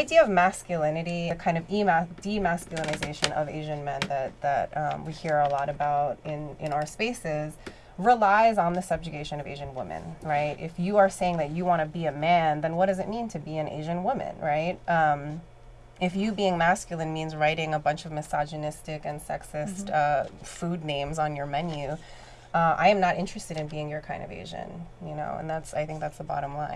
idea of masculinity, the kind of demasculinization of Asian men that that um, we hear a lot about in in our spaces relies on the subjugation of Asian women, right? If you are saying that you want to be a man, then what does it mean to be an Asian woman, right? Um, if you being masculine means writing a bunch of misogynistic and sexist mm-hmm. uh, food names on your menu, uh, I am not interested in being your kind of Asian, you know, and that's I think that's the bottom line.